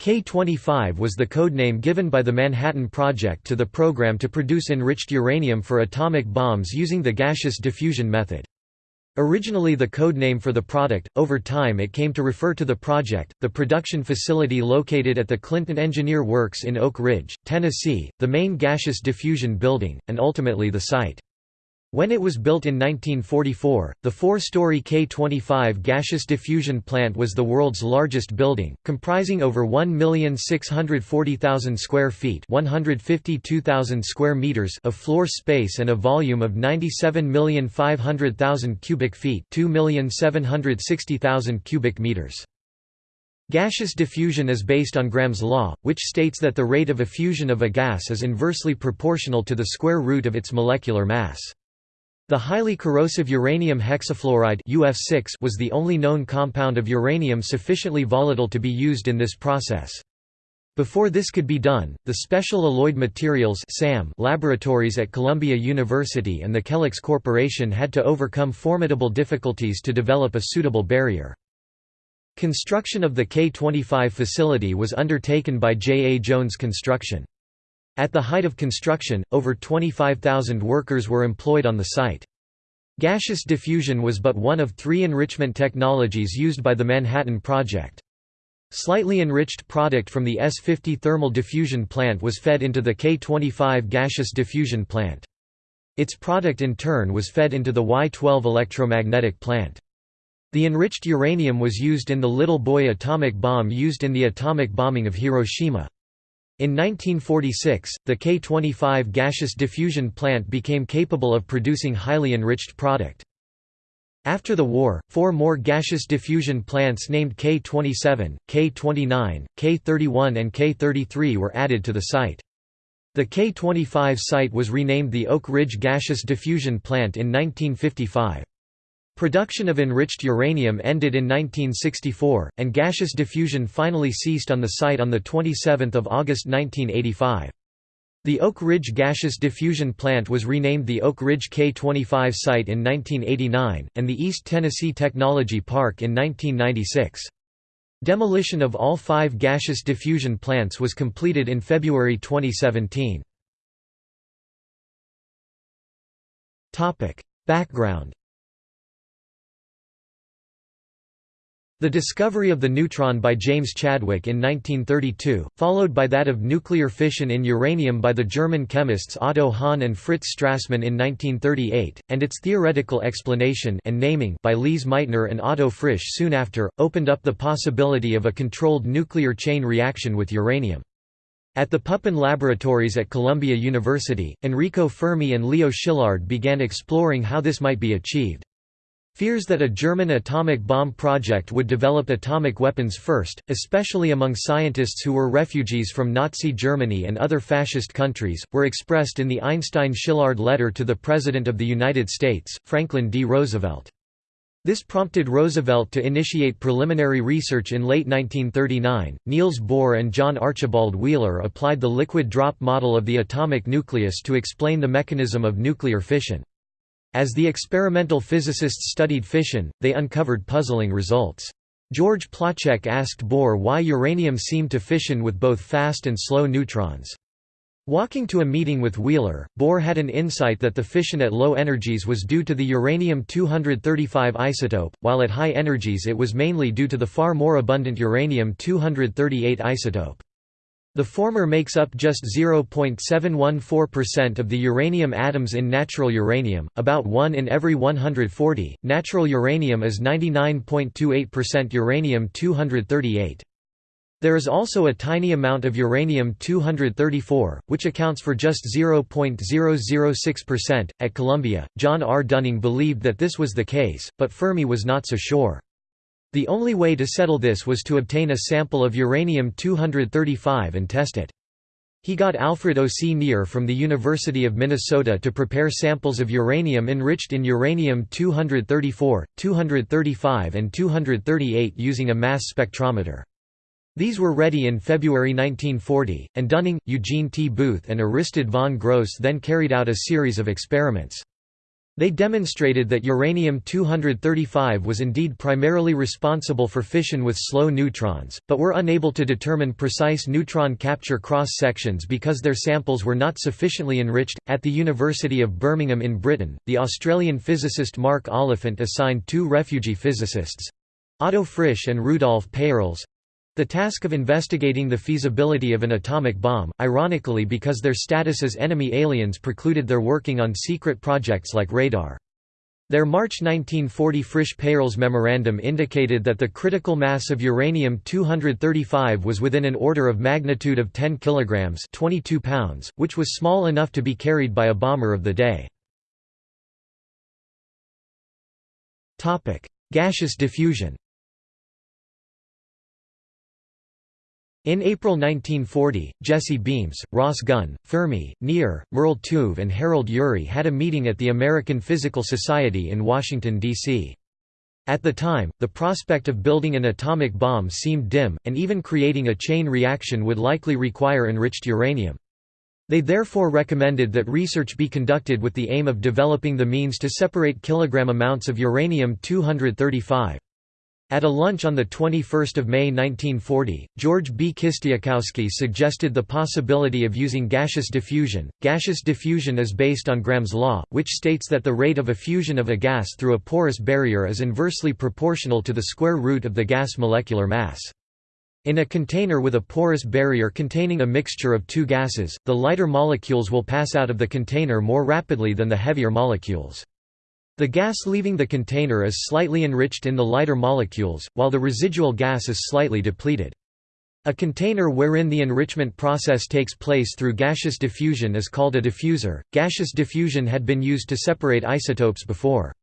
K-25 was the codename given by the Manhattan Project to the program to produce enriched uranium for atomic bombs using the gaseous diffusion method. Originally the code name for the product, over time it came to refer to the project, the production facility located at the Clinton Engineer Works in Oak Ridge, Tennessee, the main gaseous diffusion building, and ultimately the site. When it was built in 1944, the four-story K-25 gaseous diffusion plant was the world's largest building, comprising over 1,640,000 square feet 152,000 square meters of floor space and a volume of 97,500,000 cubic feet 2,760,000 cubic meters. Gaseous diffusion is based on Graham's law, which states that the rate of effusion of a gas is inversely proportional to the square root of its molecular mass. The highly corrosive uranium hexafluoride UF6 was the only known compound of uranium sufficiently volatile to be used in this process. Before this could be done, the Special Alloyed Materials laboratories at Columbia University and the Kellex Corporation had to overcome formidable difficulties to develop a suitable barrier. Construction of the K-25 facility was undertaken by J. A. Jones Construction. At the height of construction, over 25,000 workers were employed on the site. Gaseous diffusion was but one of three enrichment technologies used by the Manhattan Project. Slightly enriched product from the S-50 thermal diffusion plant was fed into the K-25 gaseous diffusion plant. Its product in turn was fed into the Y-12 electromagnetic plant. The enriched uranium was used in the Little Boy atomic bomb used in the atomic bombing of Hiroshima. In 1946, the K-25 gaseous diffusion plant became capable of producing highly enriched product. After the war, four more gaseous diffusion plants named K-27, K-29, K-31 and K-33 were added to the site. The K-25 site was renamed the Oak Ridge Gaseous Diffusion Plant in 1955. Production of enriched uranium ended in 1964, and gaseous diffusion finally ceased on the site on 27 August 1985. The Oak Ridge Gaseous Diffusion Plant was renamed the Oak Ridge K-25 site in 1989, and the East Tennessee Technology Park in 1996. Demolition of all five gaseous diffusion plants was completed in February 2017. Background The discovery of the neutron by James Chadwick in 1932, followed by that of nuclear fission in uranium by the German chemists Otto Hahn and Fritz Strassmann in 1938, and its theoretical explanation and naming by Lise Meitner and Otto Frisch soon after, opened up the possibility of a controlled nuclear chain reaction with uranium. At the Pupin Laboratories at Columbia University, Enrico Fermi and Leo Szilard began exploring how this might be achieved. Fears that a German atomic bomb project would develop atomic weapons first, especially among scientists who were refugees from Nazi Germany and other fascist countries, were expressed in the Einstein-Szilard letter to the President of the United States, Franklin D. Roosevelt. This prompted Roosevelt to initiate preliminary research in late 1939. Niels Bohr and John Archibald Wheeler applied the liquid drop model of the atomic nucleus to explain the mechanism of nuclear fission. As the experimental physicists studied fission, they uncovered puzzling results. George Placzek asked Bohr why uranium seemed to fission with both fast and slow neutrons. Walking to a meeting with Wheeler, Bohr had an insight that the fission at low energies was due to the uranium-235 isotope, while at high energies it was mainly due to the far more abundant uranium-238 isotope. The former makes up just 0.714% of the uranium atoms in natural uranium, about 1 in every 140. Natural uranium is 99.28% uranium-238. There is also a tiny amount of uranium-234, which accounts for just 0.006%. At Columbia, John R. Dunning believed that this was the case, but Fermi was not so sure. The only way to settle this was to obtain a sample of uranium-235 and test it. He got Alfred O. C. Nier from the University of Minnesota to prepare samples of uranium enriched in uranium-234, 235 and 238 using a mass spectrometer. These were ready in February 1940, and Dunning, Eugene T. Booth and Aristide von Gross then carried out a series of experiments. They demonstrated that uranium-235 was indeed primarily responsible for fission with slow neutrons, but were unable to determine precise neutron capture cross-sections because their samples were not sufficiently enriched. At the University of Birmingham in Britain, the Australian physicist Mark Oliphant assigned two refugee physicists Otto Frisch and Rudolf Peierls the task of investigating the feasibility of an atomic bomb, ironically because their status as enemy aliens precluded their working on secret projects like radar. Their March 1940 Frisch-Peierls memorandum indicated that the critical mass of uranium-235 was within an order of magnitude of 10 kilograms 22 pounds, which was small enough to be carried by a bomber of the day. Gaseous diffusion In April 1940, Jesse Beams, Ross Gunn, Fermi, Nier, Merle Tuve and Harold Urey had a meeting at the American Physical Society in Washington, D.C. At the time, the prospect of building an atomic bomb seemed dim, and even creating a chain reaction would likely require enriched uranium. They therefore recommended that research be conducted with the aim of developing the means to separate kilogram amounts of uranium-235. At a lunch on 21 May 1940, George B. Kistiakowsky suggested the possibility of using gaseous diffusion. Gaseous diffusion is based on Graham's law, which states that the rate of effusion of a gas through a porous barrier is inversely proportional to the square root of the gas molecular mass. In a container with a porous barrier containing a mixture of two gases, the lighter molecules will pass out of the container more rapidly than the heavier molecules. The gas leaving the container is slightly enriched in the lighter molecules, while the residual gas is slightly depleted. A container wherein the enrichment process takes place through gaseous diffusion is called a diffuser. Gaseous diffusion had been used to separate isotopes before.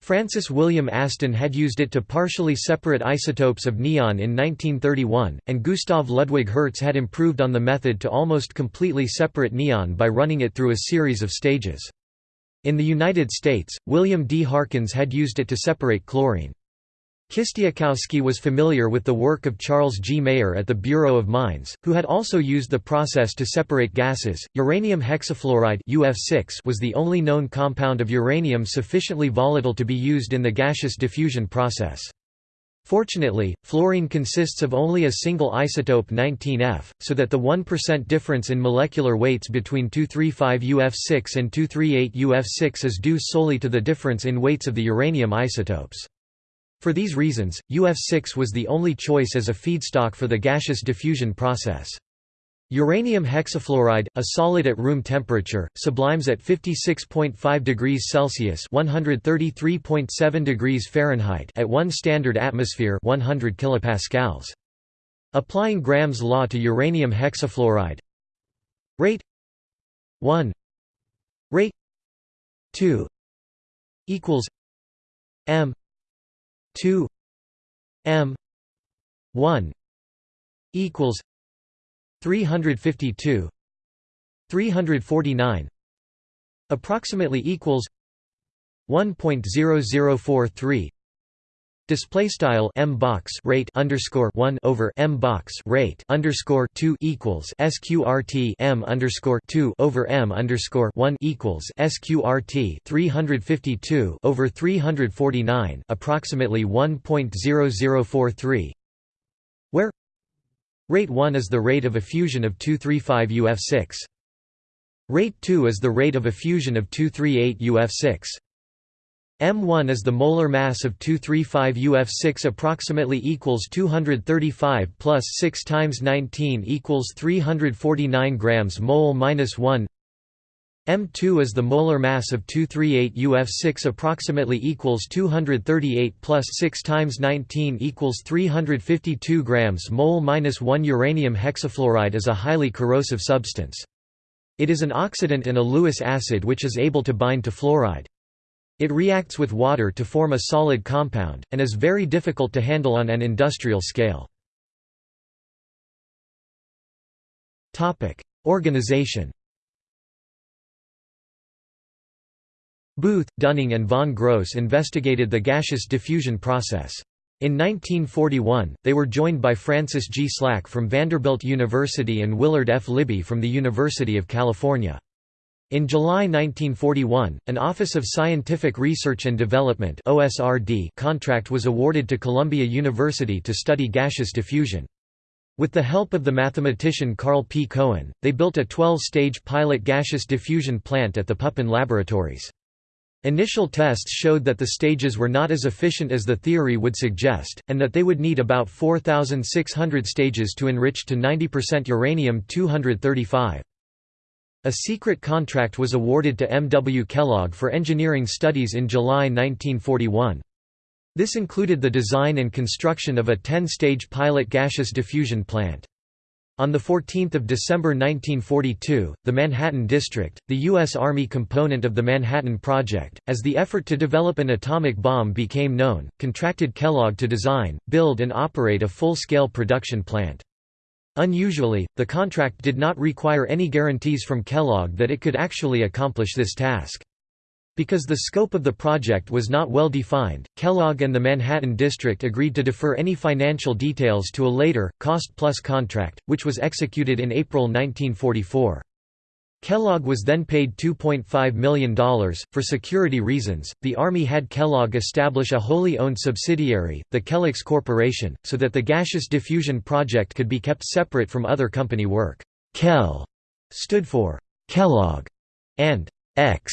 Francis William Aston had used it to partially separate isotopes of neon in 1931, and Gustav Ludwig Hertz had improved on the method to almost completely separate neon by running it through a series of stages. In the United States, William D. Harkins had used it to separate chlorine. Kistiakowsky was familiar with the work of Charles G. Maier at the Bureau of Mines, who had also used the process to separate gases. Uranium hexafluoride (UF6) was the only known compound of uranium sufficiently volatile to be used in the gaseous diffusion process. Fortunately, fluorine consists of only a single isotope 19F, so that the 1% difference in molecular weights between 235UF6 and 238UF6 is due solely to the difference in weights of the uranium isotopes. For these reasons, UF6 was the only choice as a feedstock for the gaseous diffusion process. Uranium hexafluoride, a solid at room temperature, sublimes at 56.5 degrees Celsius (133.7 degrees Fahrenheit) at 1 standard atmosphere (100 kilopascals). Applying Graham's law to uranium hexafluoride, rate. 1 rate. 2 equals. M. 2 m. 1 equals 352 349 approximately equals 1.0043 display style m box rate underscore 1 over m box rate underscore 2 equals sqrt m underscore 2 over m underscore 1 equals sqrt 352 over 349 approximately 1.0043 Rate 1 is the rate of effusion of 235 UF6. Rate 2 is the rate of effusion of 238 UF6. M1 is the molar mass of 235 UF6 approximately equals 235 plus 6 times 19 equals 349 grams mole minus 1 M2 is the molar mass of 238 UF6 approximately equals 238 plus 6 times 19 equals 352 grams mole minus 1 uranium hexafluoride is a highly corrosive substance. It is an oxidant and a Lewis acid which is able to bind to fluoride. It reacts with water to form a solid compound, and is very difficult to handle on an industrial scale. Organization Booth, Dunning and von Gross investigated the gaseous diffusion process. In 1941, they were joined by Francis G. Slack from Vanderbilt University and Willard F. Libby from the University of California. In July 1941, an Office of Scientific Research and Development contract was awarded to Columbia University to study gaseous diffusion. With the help of the mathematician Carl P. Cohen, they built a 12-stage pilot gaseous diffusion plant at the Pupin Laboratories. Initial tests showed that the stages were not as efficient as the theory would suggest, and that they would need about 4,600 stages to enrich to 90% uranium-235. A secret contract was awarded to M. W. Kellogg for engineering studies in July 1941. This included the design and construction of a 10-stage pilot gaseous diffusion plant. On 14 December 1942, the Manhattan District, the U.S. Army component of the Manhattan Project, as the effort to develop an atomic bomb became known, contracted Kellogg to design, build and operate a full-scale production plant. Unusually, the contract did not require any guarantees from Kellogg that it could actually accomplish this task. Because the scope of the project was not well defined, Kellogg and the Manhattan District agreed to defer any financial details to a later, cost-plus contract, which was executed in April 1944. Kellogg was then paid $2.5 million. For security reasons, the Army had Kellogg establish a wholly owned subsidiary, the Kellex Corporation, so that the gaseous diffusion project could be kept separate from other company work. Kell stood for Kellogg and X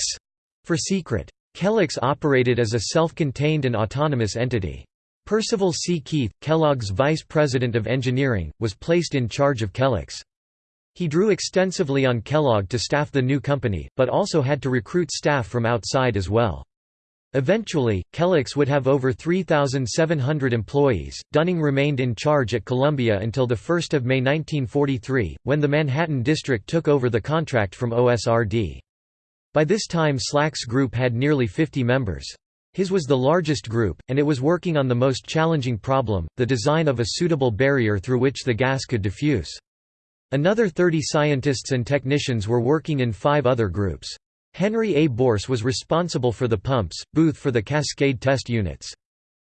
for secret. Kellex operated as a self-contained and autonomous entity. Percival C. Keith, Kellogg's vice president of engineering, was placed in charge of Kellex. He drew extensively on Kellogg to staff the new company, but also had to recruit staff from outside as well. Eventually, Kellex would have over 3,700 employees. Dunning remained in charge at Columbia until 1 May 1943, when the Manhattan District took over the contract from OSRD. By this time Slack's group had nearly 50 members. His was the largest group, and it was working on the most challenging problem, the design of a suitable barrier through which the gas could diffuse. Another 30 scientists and technicians were working in five other groups. Henry A. Boorse was responsible for the pumps, Booth for the cascade test units.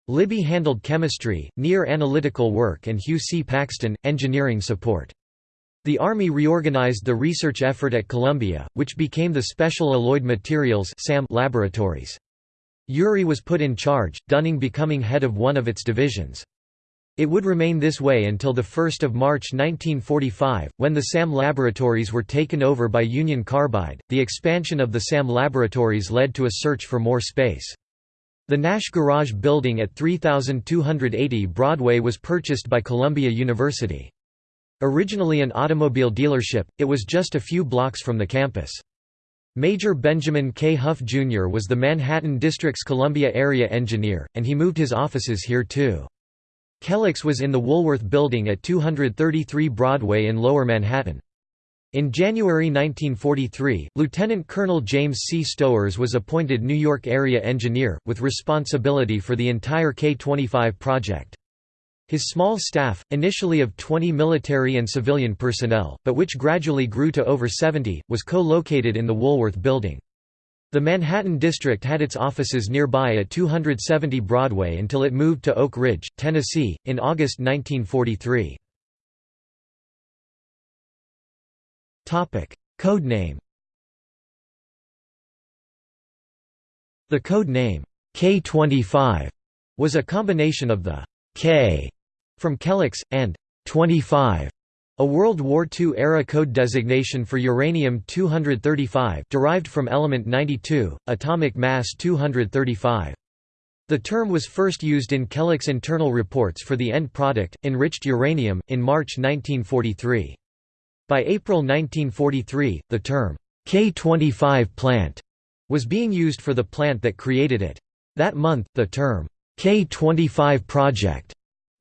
Libby handled chemistry, Nier analytical work and Hugh C. Paxton, engineering support. The Army reorganized the research effort at Columbia, which became the Special Alloyed Materials laboratories. Urey was put in charge, Dunning becoming head of one of its divisions. It would remain this way until 1 March 1945, when the SAM laboratories were taken over by Union Carbide. The expansion of the SAM laboratories led to a search for more space. The Nash Garage building at 3280 Broadway was purchased by Columbia University. Originally an automobile dealership, it was just a few blocks from the campus. Major Benjamin K. Hough Jr. was the Manhattan District's Columbia area engineer, and he moved his offices here too. Kellex was in the Woolworth Building at 233 Broadway in Lower Manhattan. In January 1943, Lieutenant Colonel James C. Stowers was appointed New York area engineer, with responsibility for the entire K-25 project. His small staff, initially of 20 military and civilian personnel, but which gradually grew to over 70, was co-located in the Woolworth Building. The Manhattan District had its offices nearby at 270 Broadway until it moved to Oak Ridge, Tennessee, in August 1943. Code name The code name, K25, was a combination of the K from Kellex, and 25 a World War II-era code designation for uranium-235 derived from element 92, atomic mass 235. The term was first used in Kellex internal reports for the end product, enriched uranium, in March 1943. By April 1943, the term, K25 plant, was being used for the plant that created it. That month, the term, K25 project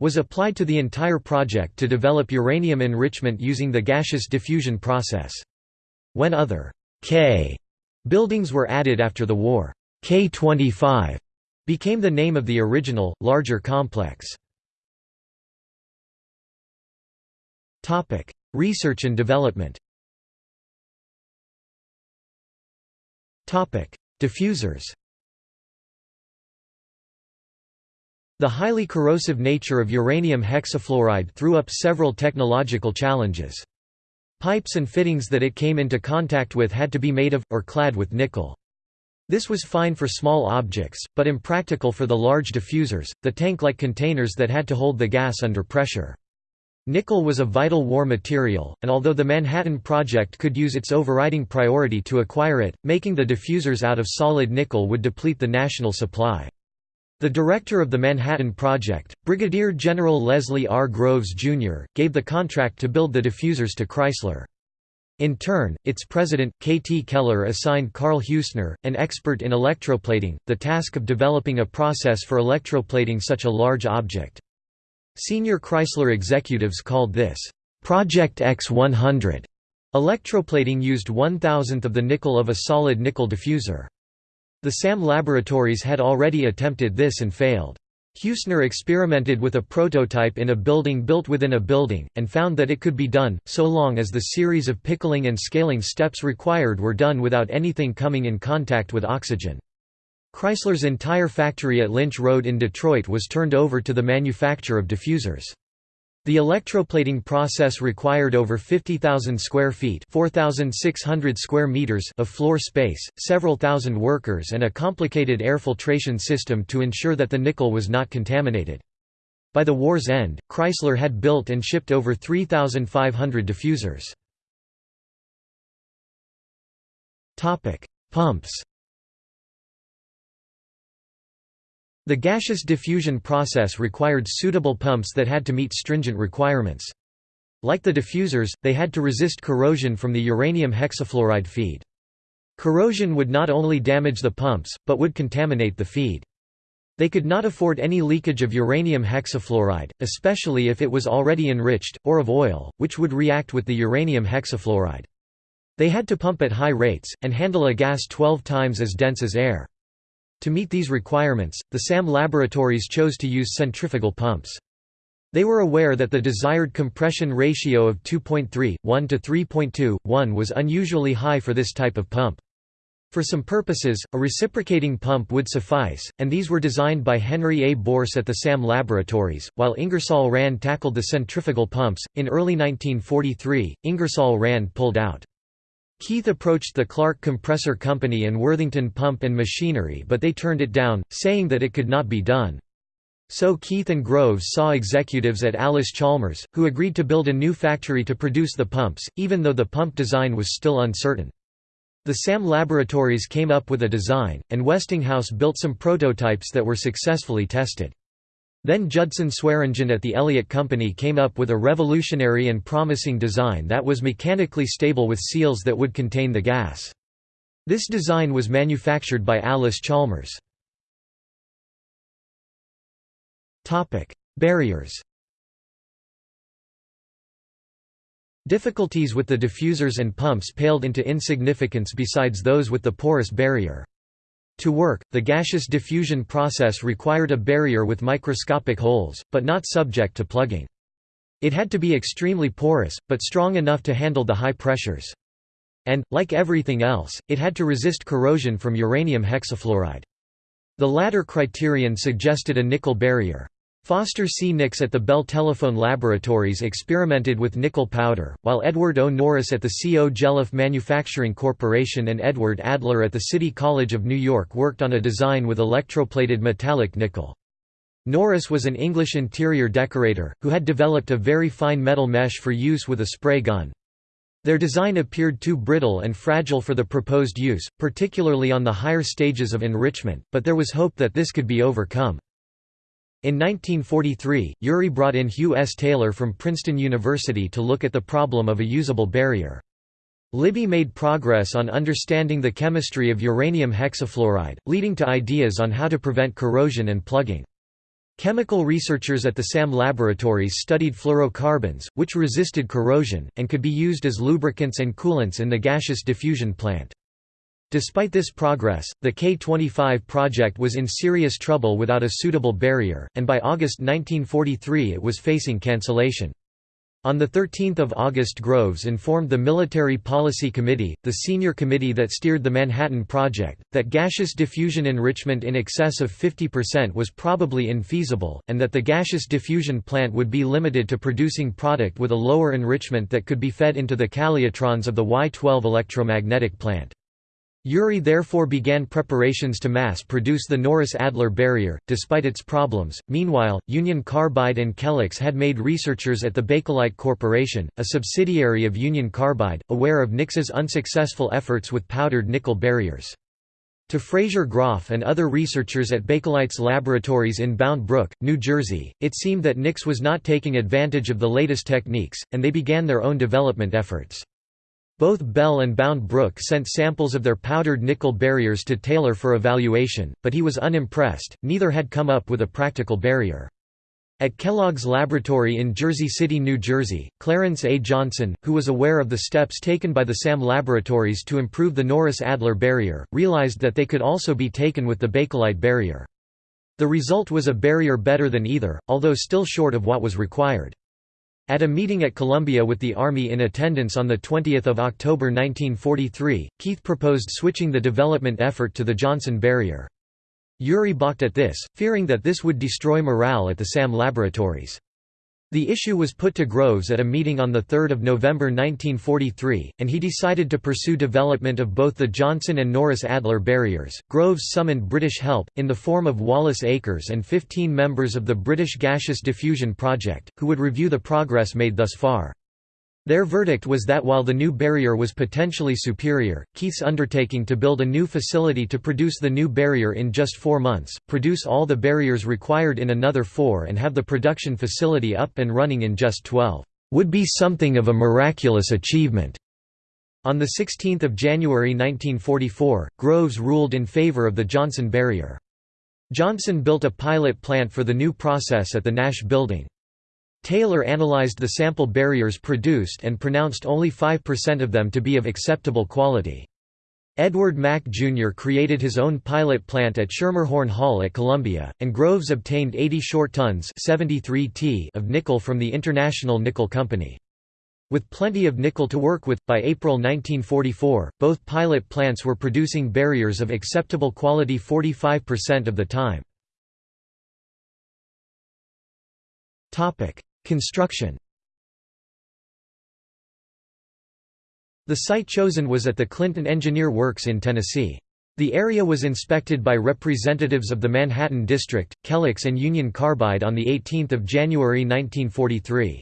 was applied to the entire project to develop uranium enrichment using the gaseous diffusion process. When other K buildings were added after the war, K25 became the name of the original, larger complex. Research and development Diffusers The highly corrosive nature of uranium hexafluoride threw up several technological challenges. Pipes and fittings that it came into contact with had to be made of, or clad with nickel. This was fine for small objects, but impractical for the large diffusers, the tank-like containers that had to hold the gas under pressure. Nickel was a vital war material, and although the Manhattan Project could use its overriding priority to acquire it, making the diffusers out of solid nickel would deplete the national supply. The director of the Manhattan Project, Brigadier General Leslie R. Groves, Jr., gave the contract to build the diffusers to Chrysler. In turn, its president, K. T. Keller assigned Carl Heussner, an expert in electroplating, the task of developing a process for electroplating such a large object. Senior Chrysler executives called this, "'Project X100". Electroplating used one-thousandth of the nickel of a solid nickel diffuser. The SAM laboratories had already attempted this and failed. Heussner experimented with a prototype in a building built within a building, and found that it could be done, so long as the series of pickling and scaling steps required were done without anything coming in contact with oxygen. Chrysler's entire factory at Lynch Road in Detroit was turned over to the manufacture of diffusers. The electroplating process required over 50,000 square feet 4,600 square meters of floor space, several thousand workers and a complicated air filtration system to ensure that the nickel was not contaminated. By the war's end, Chrysler had built and shipped over 3,500 diffusers. Pumps The gaseous diffusion process required suitable pumps that had to meet stringent requirements. Like the diffusers, they had to resist corrosion from the uranium hexafluoride feed. Corrosion would not only damage the pumps, but would contaminate the feed. They could not afford any leakage of uranium hexafluoride, especially if it was already enriched, or of oil, which would react with the uranium hexafluoride. They had to pump at high rates, and handle a gas 12 times as dense as air. To meet these requirements, the SAM laboratories chose to use centrifugal pumps. They were aware that the desired compression ratio of 2.3, 1 to 3.2, 1 was unusually high for this type of pump. For some purposes, a reciprocating pump would suffice, and these were designed by Henry A. Boorse at the SAM laboratories, while Ingersoll Rand tackled the centrifugal pumps. In early 1943, Ingersoll Rand pulled out. Keith approached the Clark Compressor Company and Worthington Pump and Machinery but they turned it down, saying that it could not be done. So Keith and Groves saw executives at Allis-Chalmers, who agreed to build a new factory to produce the pumps, even though the pump design was still uncertain. The SAM laboratories came up with a design, and Westinghouse built some prototypes that were successfully tested. Then Judson Swearingen at the Elliott Company came up with a revolutionary and promising design that was mechanically stable with seals that would contain the gas. This design was manufactured by Allis-Chalmers. Barriers Difficulties with the diffusers and pumps paled into insignificance besides those with the porous barrier. To work, the gaseous diffusion process required a barrier with microscopic holes, but not subject to plugging. It had to be extremely porous, but strong enough to handle the high pressures. And, like everything else, it had to resist corrosion from uranium hexafluoride. The latter criterion suggested a nickel barrier. Foster C. Nix at the Bell Telephone Laboratories experimented with nickel powder, while Edward O. Norris at the C. O. Jelliff Manufacturing Corporation and Edward Adler at the City College of New York worked on a design with electroplated metallic nickel. Norris was an English interior decorator, who had developed a very fine metal mesh for use with a spray gun. Their design appeared too brittle and fragile for the proposed use, particularly on the higher stages of enrichment, but there was hope that this could be overcome. In 1943, Urey brought in Hugh S. Taylor from Princeton University to look at the problem of a usable barrier. Libby made progress on understanding the chemistry of uranium hexafluoride, leading to ideas on how to prevent corrosion and plugging. Chemical researchers at the SAM laboratories studied fluorocarbons, which resisted corrosion, and could be used as lubricants and coolants in the gaseous diffusion plant. Despite this progress, the K-25 project was in serious trouble without a suitable barrier, and by August 1943 it was facing cancellation. On 13 August Groves informed the Military Policy Committee, the senior committee that steered the Manhattan Project, that gaseous diffusion enrichment in excess of 50% was probably infeasible, and that the gaseous diffusion plant would be limited to producing product with a lower enrichment that could be fed into the calutrons of the Y-12 electromagnetic plant. Urey therefore began preparations to mass-produce the Norris-Adler barrier, despite its problems. Meanwhile, Union Carbide and Kellex had made researchers at the Bakelite Corporation, a subsidiary of Union Carbide, aware of Nix's unsuccessful efforts with powdered nickel barriers. To Frazier Groff and other researchers at Bakelite's laboratories in Bound Brook, New Jersey, it seemed that Nix was not taking advantage of the latest techniques, and they began their own development efforts. Both Bell and Bound Brook sent samples of their powdered nickel barriers to Taylor for evaluation, but he was unimpressed, neither had come up with a practical barrier. At Kellogg's laboratory in Jersey City, New Jersey, Clarence A. Johnson, who was aware of the steps taken by the SAM laboratories to improve the Norris-Adler barrier, realized that they could also be taken with the Bakelite barrier. The result was a barrier better than either, although still short of what was required. At a meeting at Columbia with the Army in attendance on 20 October 1943, Keith proposed switching the development effort to the Johnson barrier. Urey balked at this, fearing that this would destroy morale at the SAM laboratories. The issue was put to Groves at a meeting on 3 November 1943, and he decided to pursue development of both the Johnson and Norris-Adler barriers. Groves summoned British help, in the form of Wallace Akers and 15 members of the British Gaseous Diffusion Project, who would review the progress made thus far. Their verdict was that while the new barrier was potentially superior, Keith's undertaking to build a new facility to produce the new barrier in just four months, produce all the barriers required in another four and have the production facility up and running in just 12, would be something of a miraculous achievement. On 16 January 1944, Groves ruled in favor of the Johnson barrier. Johnson built a pilot plant for the new process at the Nash Building. Taylor analyzed the sample barriers produced and pronounced only 5% of them to be of acceptable quality. Edward Mack Jr. created his own pilot plant at Schermerhorn Hall at Columbia, and Groves obtained 80 short tons 73 t of nickel from the International Nickel Company. With plenty of nickel to work with, by April 1944, both pilot plants were producing barriers of acceptable quality 45% of the time. Construction The site chosen was at the Clinton Engineer Works in Tennessee. The area was inspected by representatives of the Manhattan District, Kellex and Union Carbide on 18 January 1943.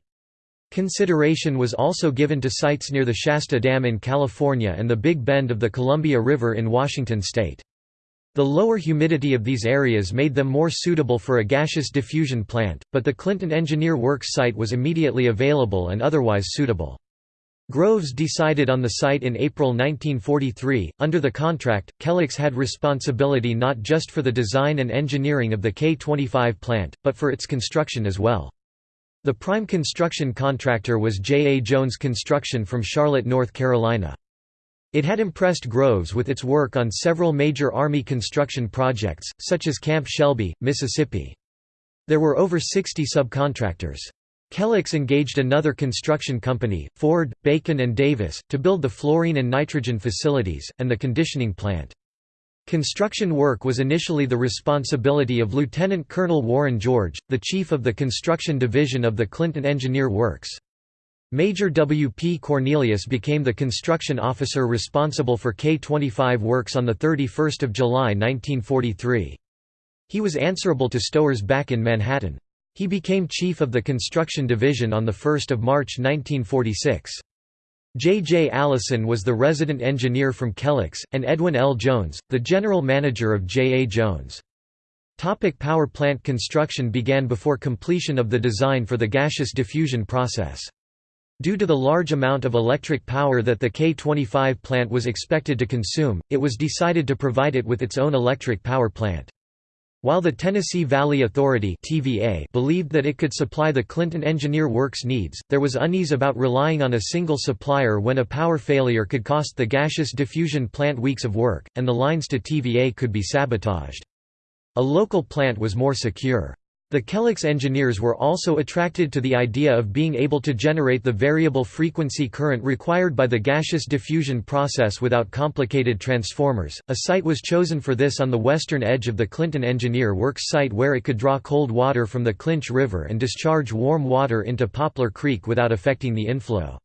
Consideration was also given to sites near the Shasta Dam in California and the Big Bend of the Columbia River in Washington state. The lower humidity of these areas made them more suitable for a gaseous diffusion plant, but the Clinton Engineer Works site was immediately available and otherwise suitable. Groves decided on the site in April 1943. Under the contract, Kellogg's had responsibility not just for the design and engineering of the K-25 plant, but for its construction as well. The prime construction contractor was J. A. Jones Construction from Charlotte, North Carolina. It had impressed Groves with its work on several major Army construction projects, such as Camp Shelby, Mississippi. There were over 60 subcontractors. Kellogg's engaged another construction company, Ford, Bacon and Davis, to build the fluorine and nitrogen facilities, and the conditioning plant. Construction work was initially the responsibility of Lieutenant Colonel Warren George, the chief of the construction division of the Clinton Engineer Works. Major W. P. Cornelius became the construction officer responsible for K-25 works on 31 July 1943. He was answerable to stowers back in Manhattan. He became chief of the construction division on 1 March 1946. J. J. Allison was the resident engineer from Kellex, and Edwin L. Jones, the general manager of J. A. Jones. Topic power plant construction began before completion of the design for the gaseous diffusion process. Due to the large amount of electric power that the K-25 plant was expected to consume, it was decided to provide it with its own electric power plant. While the Tennessee Valley Authority TVA believed that it could supply the Clinton Engineer Works needs, there was unease about relying on a single supplier when a power failure could cost the gaseous diffusion plant weeks of work, and the lines to TVA could be sabotaged. A local plant was more secure. The Kellex engineers were also attracted to the idea of being able to generate the variable frequency current required by the gaseous diffusion process without complicated transformers. A site was chosen for this on the western edge of the Clinton Engineer Works site where it could draw cold water from the Clinch River and discharge warm water into Poplar Creek without affecting the inflow.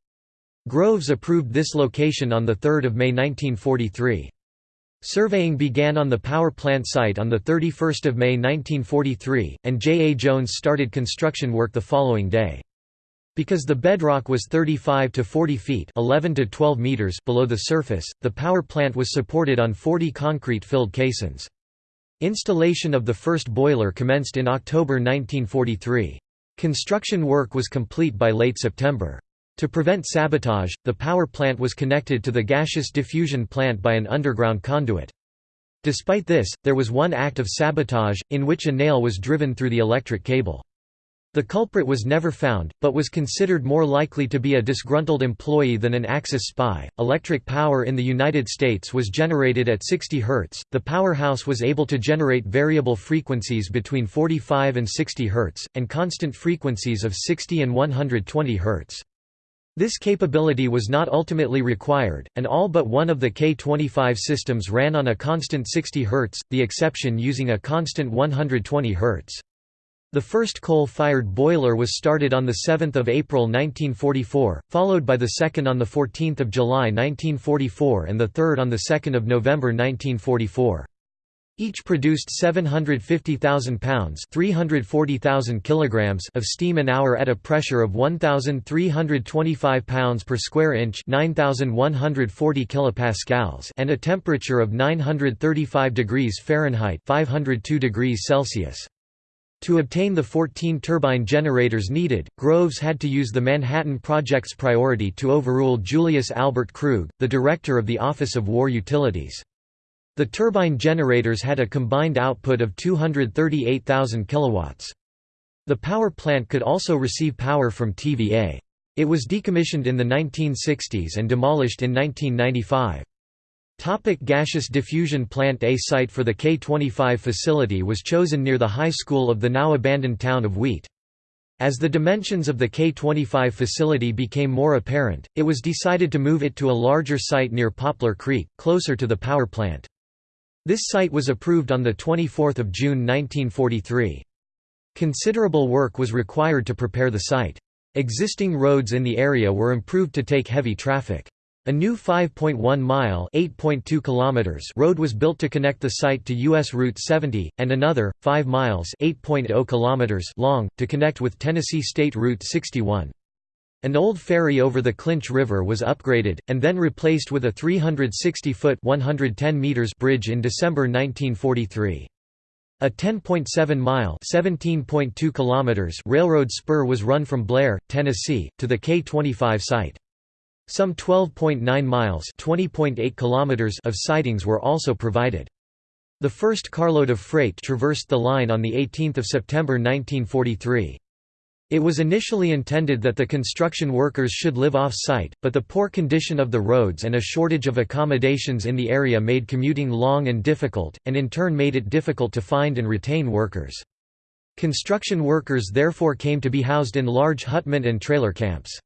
Groves approved this location on 3 May 1943. Surveying began on the power plant site on 31 May 1943, and J. A. Jones started construction work the following day. Because the bedrock was 35 to 40 feet 11 to 12 meters below the surface, the power plant was supported on 40 concrete-filled caissons. Installation of the first boiler commenced in October 1943. Construction work was complete by late September. To prevent sabotage, the power plant was connected to the gaseous diffusion plant by an underground conduit. Despite this, there was one act of sabotage, in which a nail was driven through the electric cable. The culprit was never found, but was considered more likely to be a disgruntled employee than an Axis spy. Electric power in the United States was generated at 60 Hz. The powerhouse was able to generate variable frequencies between 45 and 60 Hz, and constant frequencies of 60 and 120 Hz. This capability was not ultimately required, and all but one of the K-25 systems ran on a constant 60 Hz, the exception using a constant 120 Hz. The first coal-fired boiler was started on 7 April 1944, followed by the second on 14 July 1944 and the third on 2 November 1944. Each produced 750,000 pounds (340,000 kilograms) of steam an hour at a pressure of 1,325 pounds per square inch (9,140 kilopascals) and a temperature of 935 degrees Fahrenheit (502 degrees Celsius). To obtain the 14 turbine generators needed, Groves had to use the Manhattan Project's priority to overrule Julius Albert Krug, the director of the Office of War Utilities. The turbine generators had a combined output of 238,000 kilowatts. The power plant could also receive power from TVA. It was decommissioned in the 1960s and demolished in 1995. Topic gaseous diffusion plant A site for the K-25 facility was chosen near the high school of the now abandoned town of Wheat. As the dimensions of the K-25 facility became more apparent, it was decided to move it to a larger site near Poplar Creek, closer to the power plant. This site was approved on 24 June 1943. Considerable work was required to prepare the site. Existing roads in the area were improved to take heavy traffic. A new 5.1-mile (8.2 kilometers) road was built to connect the site to U.S. Route 70, and another, 5 miles (8.0 kilometers) long, to connect with Tennessee State Route 61. An old ferry over the Clinch River was upgraded, and then replaced with a 360-foot bridge in December 1943. A 10.7-mile (17.2 railroad spur was run from Blair, Tennessee, to the K-25 site. Some 12.9 miles (20.8 of sidings were also provided. The first carload of freight traversed the line on 18 September 1943. It was initially intended that the construction workers should live off-site, but the poor condition of the roads and a shortage of accommodations in the area made commuting long and difficult, and in turn made it difficult to find and retain workers. Construction workers therefore came to be housed in large hutment and trailer camps.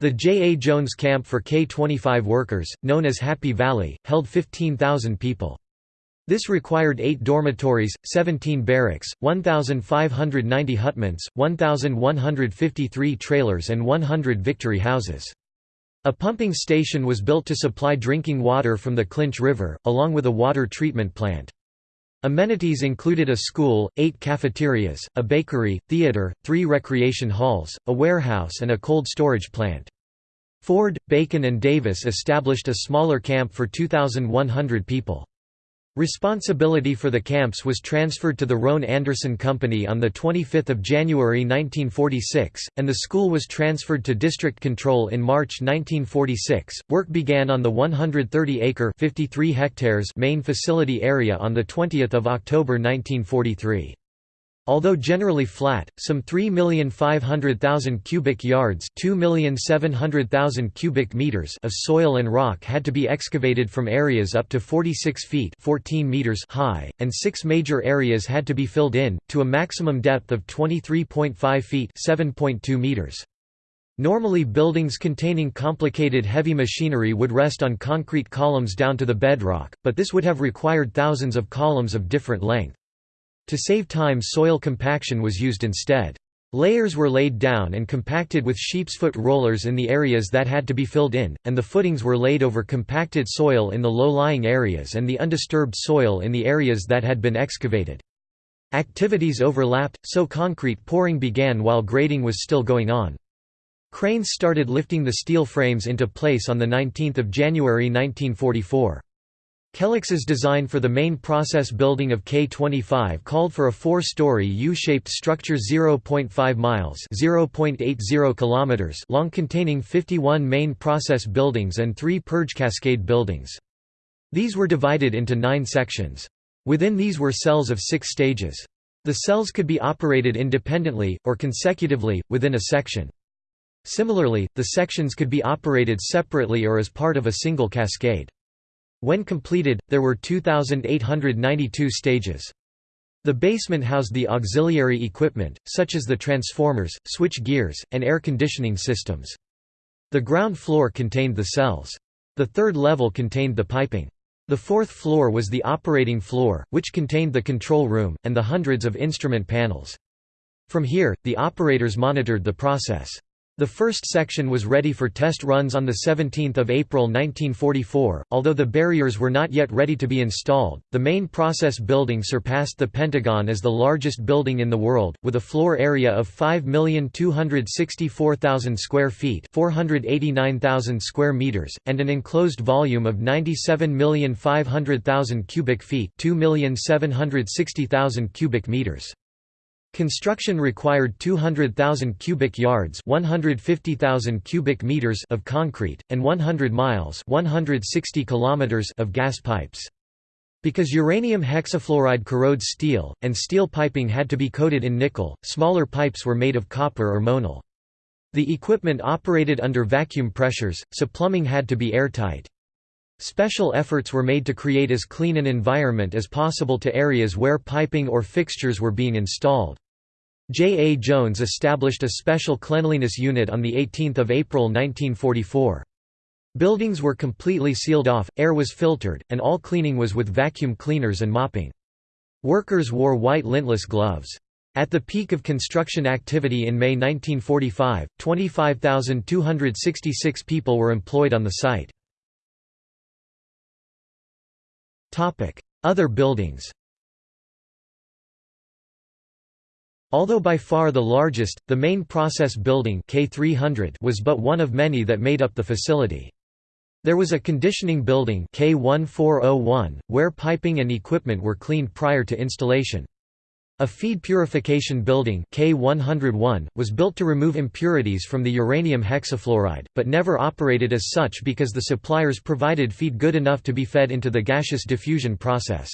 The J. A. Jones Camp for K-25 workers, known as Happy Valley, held 15,000 people. This required eight dormitories, 17 barracks, 1,590 hutments, 1,153 trailers and 100 victory houses. A pumping station was built to supply drinking water from the Clinch River, along with a water treatment plant. Amenities included a school, eight cafeterias, a bakery, theater, three recreation halls, a warehouse and a cold storage plant. Ford, Bacon and Davis established a smaller camp for 2,100 people. Responsibility for the camps was transferred to the Roane Anderson Company on 25 January 1946, and the school was transferred to district control in March 1946. Work began on the 130-acre (53 hectares) main facility area on 20 October 1943. Although generally flat, some 3,500,000 cubic yards (2,700,000 cubic meters) of soil and rock had to be excavated from areas up to 46 feet (14 meters) high, and six major areas had to be filled in to a maximum depth of 23.5 feet (7.2 meters). Normally buildings containing complicated heavy machinery would rest on concrete columns down to the bedrock, but this would have required thousands of columns of different length. To save time soil compaction was used instead. Layers were laid down and compacted with sheepsfoot rollers in the areas that had to be filled in, and the footings were laid over compacted soil in the low-lying areas and the undisturbed soil in the areas that had been excavated. Activities overlapped, so concrete pouring began while grading was still going on. Cranes started lifting the steel frames into place on 19 January 1944. Kellogg's design for the main process building of K25 called for a four-story U-shaped structure 0.5 miles (0.80 kilometers) long containing 51 main process buildings and three purge cascade buildings. These were divided into nine sections. Within these were cells of six stages. The cells could be operated independently, or consecutively, within a section. Similarly, the sections could be operated separately or as part of a single cascade. When completed, there were 2,892 stages. The basement housed the auxiliary equipment, such as the transformers, switch gears, and air conditioning systems. The ground floor contained the cells. The third level contained the piping. The fourth floor was the operating floor, which contained the control room, and the hundreds of instrument panels. From here, the operators monitored the process. The first section was ready for test runs on 17 April 1944, although the barriers were not yet ready to be installed. The main process building surpassed the Pentagon as the largest building in the world, with a floor area of 5,264,000 square feet 489,000 square meters, and an enclosed volume of 97,500,000 cubic feet 2,760,000 cubic meters. Construction required 200,000 cubic yards 150,000 cubic meters of concrete, and 100 miles 160 kilometers of gas pipes. Because uranium hexafluoride corrodes steel, and steel piping had to be coated in nickel, smaller pipes were made of copper or monel. The equipment operated under vacuum pressures, so plumbing had to be airtight. Special efforts were made to create as clean an environment as possible to areas where piping or fixtures were being installed. J. A. Jones established a special cleanliness unit on 18 April 1944. Buildings were completely sealed off, air was filtered, and all cleaning was with vacuum cleaners and mopping. Workers wore white lintless gloves. At the peak of construction activity in May 1945, 25,266 people were employed on the site. Other buildings Although by far the largest, the main process building K300 was but one of many that made up the facility. There was a conditioning building K1401, where piping and equipment were cleaned prior to installation. A feed purification building K101, was built to remove impurities from the uranium hexafluoride, but never operated as such because the suppliers provided feed good enough to be fed into the gaseous diffusion process.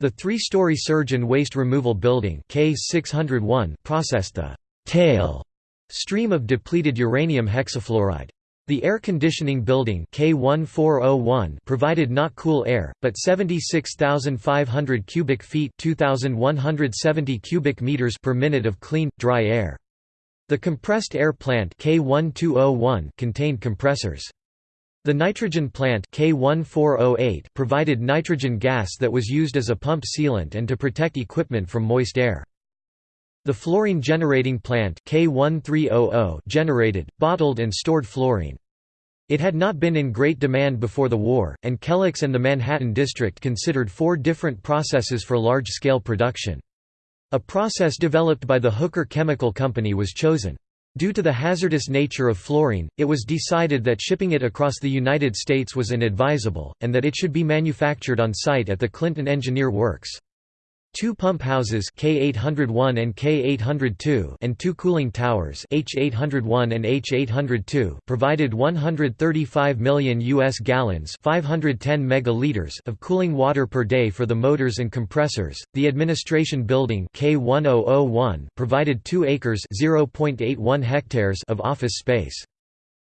The three-story surge and waste removal building K601 processed the tail stream of depleted uranium hexafluoride. The air conditioning building K1401 provided not cool air, but 76,500 cubic feet 2,170 cubic meters per minute of clean, dry air. The compressed air plant K1201 contained compressors. The nitrogen plant K1408 provided nitrogen gas that was used as a pump sealant and to protect equipment from moist air. The fluorine generating plant K1300 generated, bottled and stored fluorine. It had not been in great demand before the war, and Kellex and the Manhattan District considered four different processes for large-scale production. A process developed by the Hooker Chemical Company was chosen. Due to the hazardous nature of fluorine, it was decided that shipping it across the United States was inadvisable, and that it should be manufactured on site at the Clinton Engineer Works. Two pump houses K801 and K802 and two cooling towers H801 and H802 provided 135 million US gallons, 510 megaliters of cooling water per day for the motors and compressors. The administration building K1001 provided 2 acres, 0.81 hectares of office space.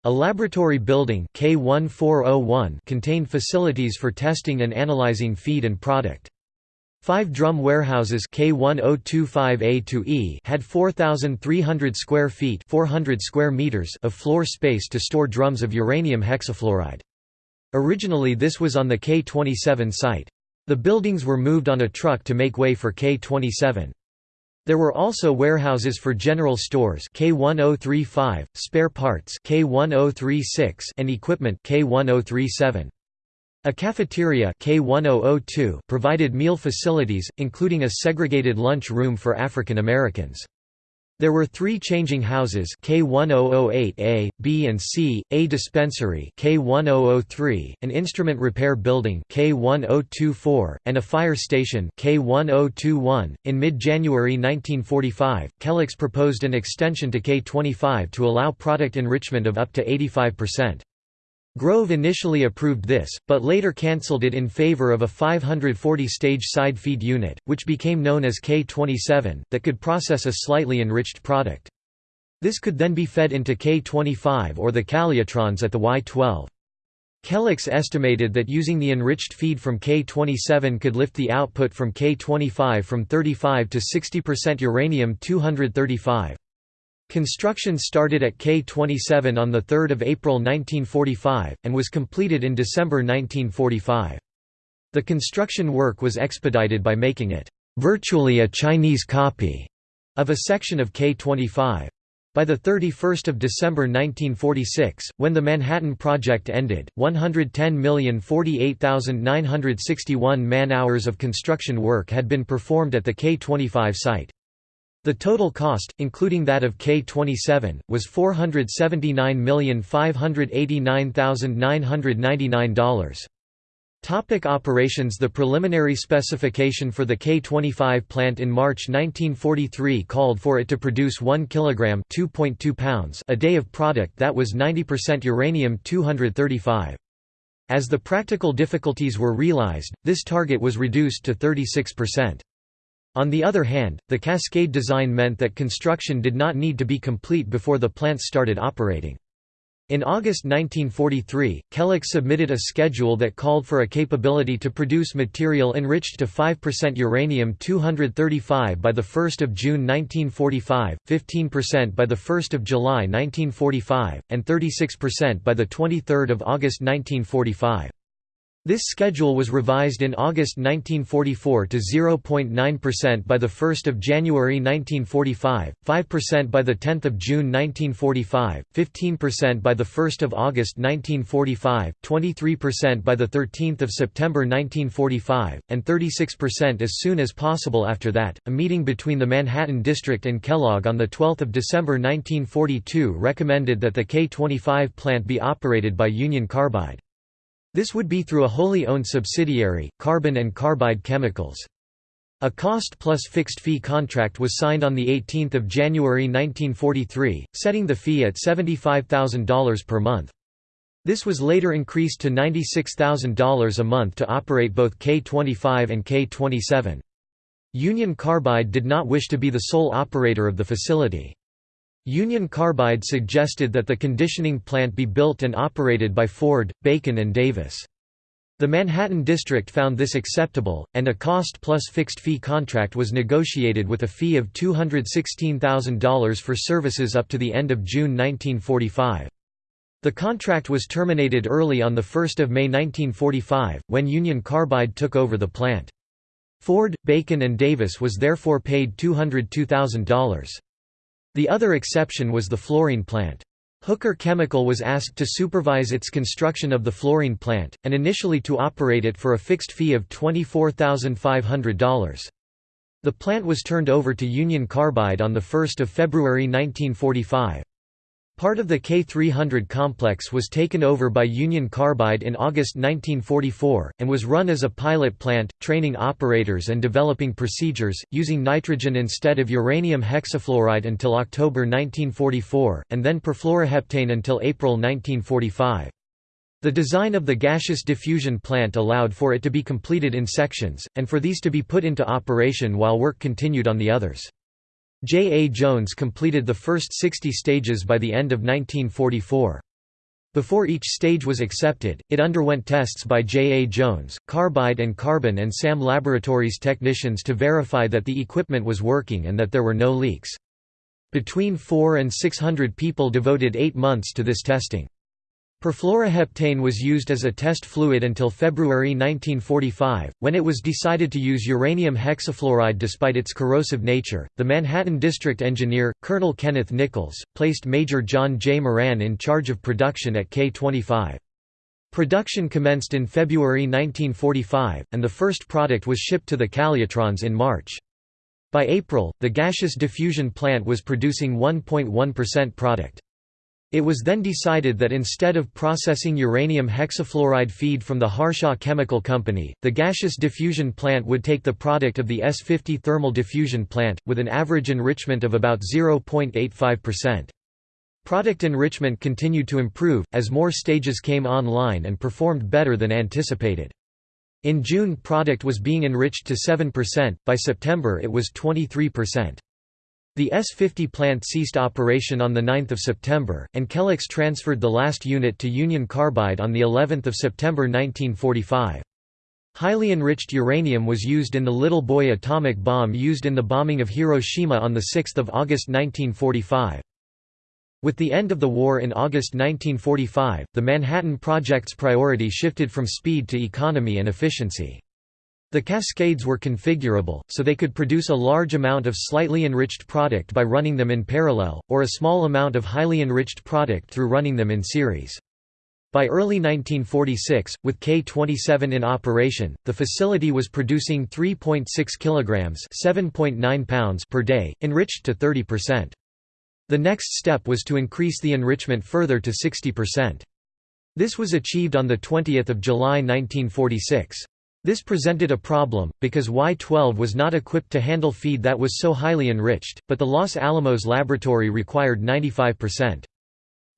A laboratory building K1401 contained facilities for testing and analyzing feed and product. Five drum warehouses K1025A-E had 4,300 square feet 400 square meters of floor space to store drums of uranium hexafluoride. Originally this was on the K27 site. The buildings were moved on a truck to make way for K27. There were also warehouses for general stores K1035, spare parts K1036 and equipment K1037. A cafeteria K1002 provided meal facilities, including a segregated lunch room for African Americans. There were three changing houses K1008A, B and C, a dispensary K1003, an instrument repair building K1024, and a fire station K1021. In mid-January 1945, Kellogg's proposed an extension to K25 to allow product enrichment of up to 85%. Grove initially approved this, but later cancelled it in favor of a 540-stage side feed unit, which became known as K27, that could process a slightly enriched product. This could then be fed into K25 or the Calutrons at the Y12. Kellogg's estimated that using the enriched feed from K27 could lift the output from K25 from 35 to 60% uranium-235. Construction started at K27 on 3 April 1945, and was completed in December 1945. The construction work was expedited by making it virtually a Chinese copy of a section of K25. By 31 December 1946, when the Manhattan Project ended, 110,048,961 man-hours of construction work had been performed at the K25 site. The total cost, including that of K-27, was $479,589,999. Topic operations The preliminary specification for the K-25 plant in March 1943 called for it to produce 1 kg (2.2 pounds) a day of product that was 90% uranium-235. As the practical difficulties were realized, this target was reduced to 36%. On the other hand, the cascade design meant that construction did not need to be complete before the plants started operating. In August 1943, Kellogg submitted a schedule that called for a capability to produce material enriched to 5% uranium-235 by 1 June 1945, 15% by 1 July 1945, and 36% by 23 August 1945. This schedule was revised in August 1944 to 0.9% by 1 January 1945, 5% by 10 June 1945, 15% by 1 August 1945, 23% by 13 September 1945, and 36% as soon as possible after that. A meeting between the Manhattan District and Kellogg on 12 December 1942 recommended that the K-25 plant be operated by Union Carbide. This would be through a wholly owned subsidiary, Carbon and Carbide Chemicals. A cost-plus fixed-fee contract was signed on 18 January 1943, setting the fee at $75,000 per month. This was later increased to $96,000 a month to operate both K-25 and K-27. Union Carbide did not wish to be the sole operator of the facility. Union Carbide suggested that the conditioning plant be built and operated by Ford, Bacon and Davis. The Manhattan District found this acceptable, and a cost-plus fixed-fee contract was negotiated with a fee of $216,000 for services up to the end of June 1945. The contract was terminated early on 1 May 1945, when Union Carbide took over the plant. Ford, Bacon and Davis was therefore paid $202,000. The other exception was the fluorine plant. Hooker Chemical was asked to supervise its construction of the fluorine plant, and initially to operate it for a fixed fee of $24,500. The plant was turned over to Union Carbide on 1 February 1945. Part of the K300 complex was taken over by Union Carbide in August 1944, and was run as a pilot plant, training operators and developing procedures, using nitrogen instead of uranium hexafluoride until October 1944, and then perfluoroheptane until April 1945. The design of the gaseous diffusion plant allowed for it to be completed in sections, and for these to be put into operation while work continued on the others. J. A. Jones completed the first 60 stages by the end of 1944. Before each stage was accepted, it underwent tests by J. A. Jones, Carbide and Carbon and SAM Laboratories technicians to verify that the equipment was working and that there were no leaks. Between 4 and 600 people devoted eight months to this testing. Perfluoroheptane was used as a test fluid until February 1945, when it was decided to use uranium hexafluoride despite its corrosive nature. The Manhattan District Engineer, Colonel Kenneth Nichols, placed Major John J. Moran in charge of production at K 25. Production commenced in February 1945, and the first product was shipped to the Calutrons in March. By April, the gaseous diffusion plant was producing 1.1% product. It was then decided that instead of processing uranium hexafluoride feed from the Harshaw Chemical Company, the gaseous diffusion plant would take the product of the S50 thermal diffusion plant, with an average enrichment of about 0.85%. Product enrichment continued to improve, as more stages came online and performed better than anticipated. In June product was being enriched to 7%, by September it was 23%. The S-50 plant ceased operation on 9 September, and Kellex transferred the last unit to Union Carbide on of September 1945. Highly enriched uranium was used in the Little Boy atomic bomb used in the bombing of Hiroshima on 6 August 1945. With the end of the war in August 1945, the Manhattan Project's priority shifted from speed to economy and efficiency. The cascades were configurable, so they could produce a large amount of slightly enriched product by running them in parallel, or a small amount of highly enriched product through running them in series. By early 1946, with K27 in operation, the facility was producing 3.6 kilograms (7.9 pounds) per day, enriched to 30%. The next step was to increase the enrichment further to 60%. This was achieved on the 20th of July 1946. This presented a problem, because Y-12 was not equipped to handle feed that was so highly enriched, but the Los Alamos laboratory required 95%.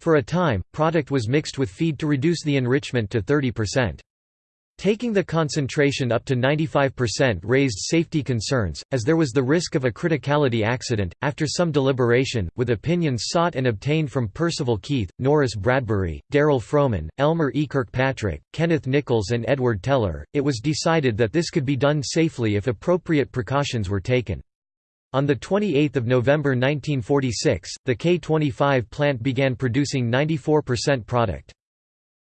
For a time, product was mixed with feed to reduce the enrichment to 30%. Taking the concentration up to 95% raised safety concerns, as there was the risk of a criticality accident. After some deliberation, with opinions sought and obtained from Percival Keith, Norris Bradbury, Darol Froman, Elmer E. Kirkpatrick, Kenneth Nichols, and Edward Teller, it was decided that this could be done safely if appropriate precautions were taken. On 28 November 1946, the K-25 plant began producing 94% product.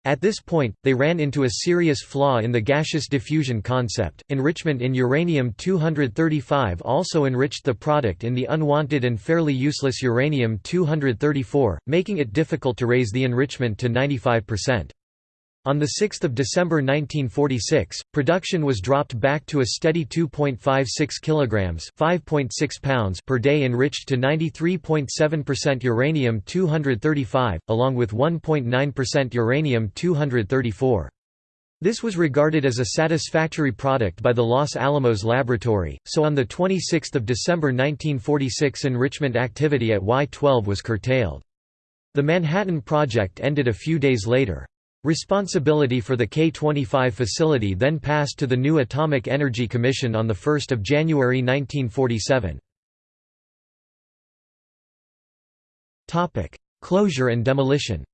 At this point, they ran into a serious flaw in the gaseous diffusion concept. Enrichment in uranium-235 also enriched the product in the unwanted and fairly useless uranium-234, making it difficult to raise the enrichment to 95%. On 6 December 1946, production was dropped back to a steady 2.56 kilograms (5.6 pounds) per day enriched to 93.7% uranium-235, along with 1.9% uranium-234. This was regarded as a satisfactory product by the Los Alamos Laboratory, so on 26 December 1946 enrichment activity at Y-12 was curtailed. The Manhattan Project ended a few days later. Responsibility for the K-25 facility then passed to the new Atomic Energy Commission on 1 January 1947. Closure and demolition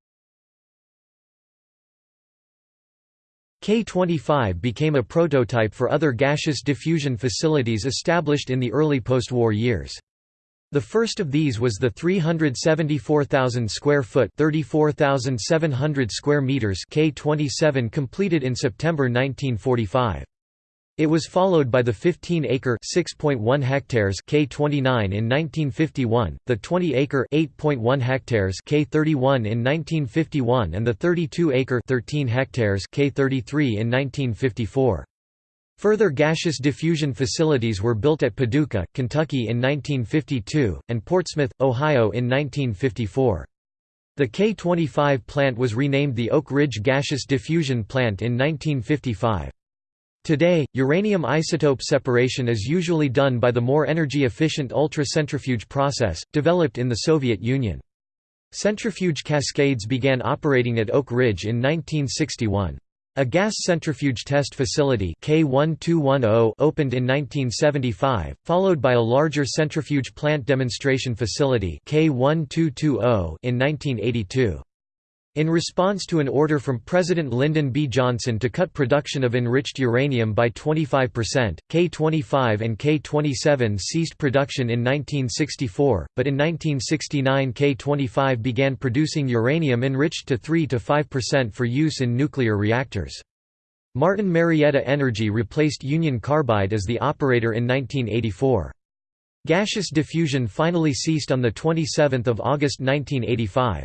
K-25 became a prototype for other gaseous diffusion facilities established in the early post-war years. The first of these was the 374,000 square foot (34,700 square meters) K27 completed in September 1945. It was followed by the 15-acre (6.1 hectares) K29 in 1951, the 20-acre (8.1 hectares) K31 in 1951 and the 32-acre (13 hectares) K33 in 1954. Further gaseous diffusion facilities were built at Paducah, Kentucky in 1952, and Portsmouth, Ohio in 1954. The K-25 plant was renamed the Oak Ridge Gaseous Diffusion Plant in 1955. Today, uranium isotope separation is usually done by the more energy-efficient ultracentrifuge process, developed in the Soviet Union. Centrifuge cascades began operating at Oak Ridge in 1961. A gas centrifuge test facility K1210 opened in 1975, followed by a larger centrifuge plant demonstration facility K1220 in 1982. In response to an order from President Lyndon B. Johnson to cut production of enriched uranium by 25%, K-25 and K-27 ceased production in 1964, but in 1969 K-25 began producing uranium enriched to 3–5% for use in nuclear reactors. Martin Marietta Energy replaced Union Carbide as the operator in 1984. Gaseous diffusion finally ceased on 27 August 1985.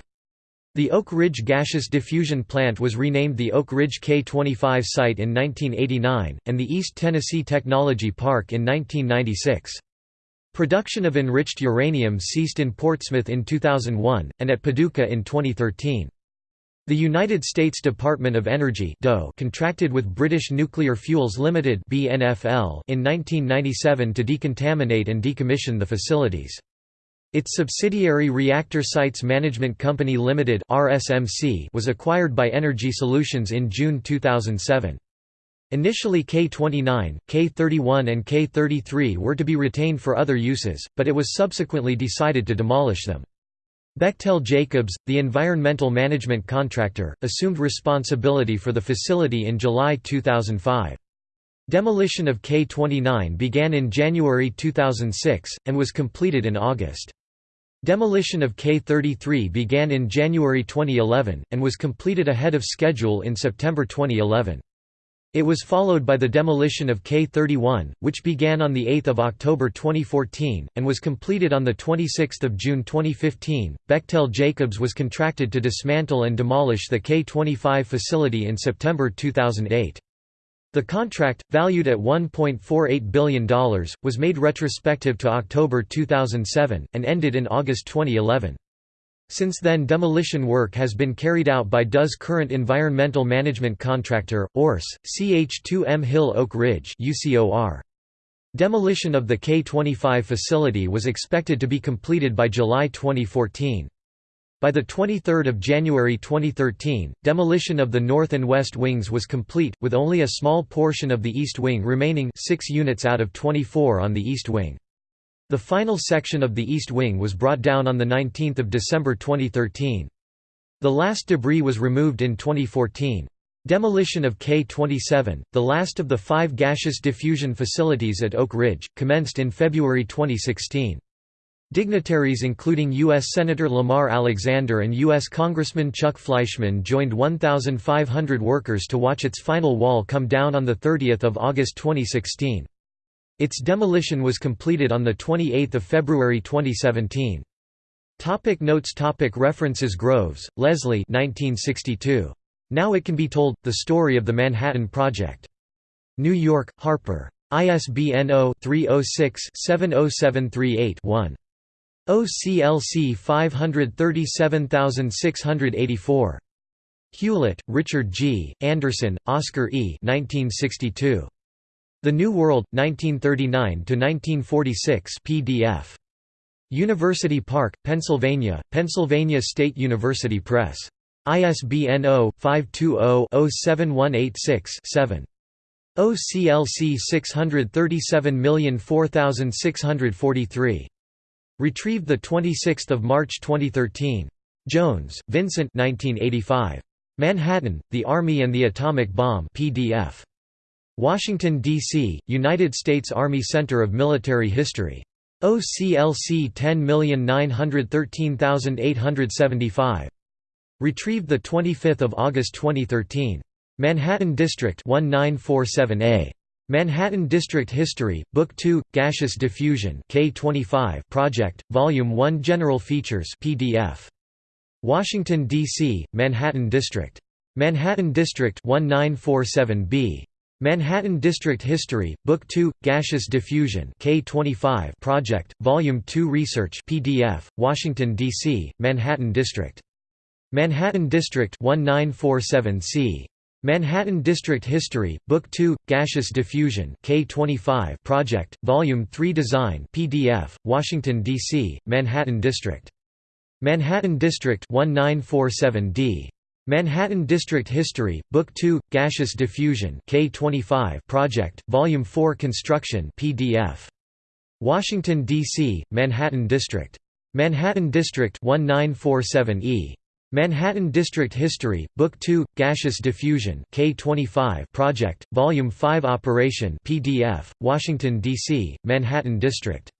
The Oak Ridge Gaseous Diffusion Plant was renamed the Oak Ridge K-25 site in 1989, and the East Tennessee Technology Park in 1996. Production of enriched uranium ceased in Portsmouth in 2001, and at Paducah in 2013. The United States Department of Energy contracted with British Nuclear Fuels Limited in 1997 to decontaminate and decommission the facilities. Its subsidiary Reactor Sites Management Company Limited (RSMC) was acquired by Energy Solutions in June 2007. Initially K29, K31 and K33 were to be retained for other uses, but it was subsequently decided to demolish them. Bechtel Jacobs, the environmental management contractor, assumed responsibility for the facility in July 2005. Demolition of K29 began in January 2006, and was completed in August. Demolition of K-33 began in January 2011, and was completed ahead of schedule in September 2011. It was followed by the demolition of K-31, which began on 8 October 2014, and was completed on 26 June 2015. Bechtel Jacobs was contracted to dismantle and demolish the K-25 facility in September 2008. The contract, valued at $1.48 billion, was made retrospective to October 2007, and ended in August 2011. Since then demolition work has been carried out by DOE's current environmental management contractor, ORS, CH2M Hill Oak Ridge Demolition of the K-25 facility was expected to be completed by July 2014. By 23 January 2013, demolition of the north and west wings was complete, with only a small portion of the east wing remaining 6 units out of 24 on the east wing. The final section of the east wing was brought down on 19 December 2013. The last debris was removed in 2014. Demolition of K-27, the last of the five gaseous diffusion facilities at Oak Ridge, commenced in February 2016. Dignitaries including U.S. Senator Lamar Alexander and U.S. Congressman Chuck Fleischmann joined 1,500 workers to watch its final wall come down on 30 August 2016. Its demolition was completed on 28 February 2017. Topic notes topic References Groves, Leslie 1962. Now It Can Be Told, The Story of the Manhattan Project. New York, Harper. ISBN 0-306-70738-1. OCLC 537684. Hewlett, Richard G., Anderson, Oscar E. 1962. The New World, 1939–1946 PDF. University Park, Pennsylvania, Pennsylvania State University Press. ISBN 0-520-07186-7. OCLC 637004643. Retrieved 26 March 2013. Jones, Vincent 1985. Manhattan, The Army and the Atomic Bomb PDF. Washington, D.C., United States Army Center of Military History. OCLC 10913875. Retrieved 25 August 2013. Manhattan District 1947A. Manhattan District History, Book 2, Gaseous Diffusion K25 Project, Volume 1 General Features PDF. Washington, D.C., Manhattan District. Manhattan District 1947b. Manhattan District History, Book 2, Gaseous Diffusion K25 Project, Volume 2 Research PDF, Washington, D.C., Manhattan District. Manhattan District 1947C. Manhattan District History, Book 2, Gaseous Diffusion K25 Project, Volume 3 Design PDF, Washington, D.C., Manhattan District. Manhattan District 1947D. Manhattan District History, Book 2, Gaseous Diffusion K25 Project, Volume 4 Construction PDF. Washington, D.C., Manhattan District. Manhattan District 1947E. Manhattan District History, Book 2, Gaseous Diffusion K25 Project, Volume 5 Operation PDF, Washington, D.C., Manhattan District.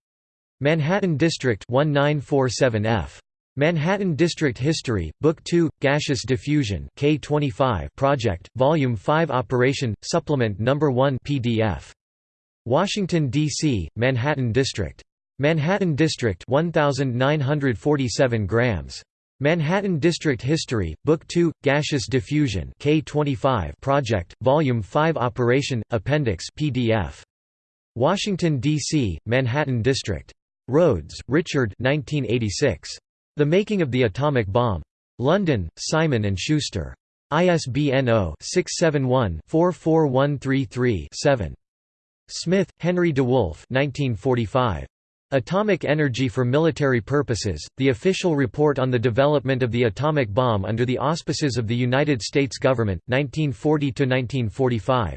Manhattan District 1947F. Manhattan District History, Book 2, Gaseous Diffusion K25 Project, Volume 5 Operation, Supplement No. 1 PDF. Washington, D.C., Manhattan District. Manhattan District 1947 grams. Manhattan District History, Book 2, Gaseous Diffusion K25 Project, Volume 5 Operation, Appendix PDF. Washington, D.C., Manhattan District. Rhodes, Richard 1986. The Making of the Atomic Bomb. London, Simon & Schuster. ISBN 0-671-44133-7. Smith, Henry DeWolf 1945. Atomic Energy for Military Purposes, the official report on the development of the atomic bomb under the auspices of the United States government, 1940–1945.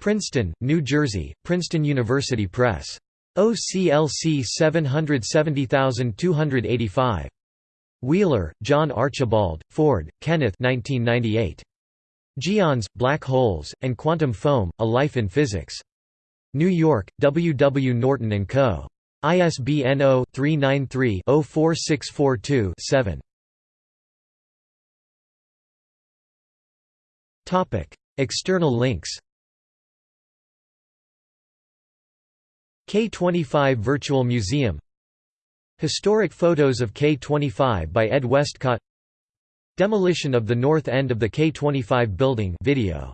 Princeton, New Jersey, Princeton University Press. OCLC 770285. Wheeler, John Archibald, Ford, Kenneth 1998. Geons, Black Holes, and Quantum Foam, A Life in Physics. New York, W. W. Norton & Co. ISBN 0-393-04642-7. External links. K25 Virtual Museum. Historic photos of K25 by Ed Westcott. Demolition of the north end of the K25 building. Video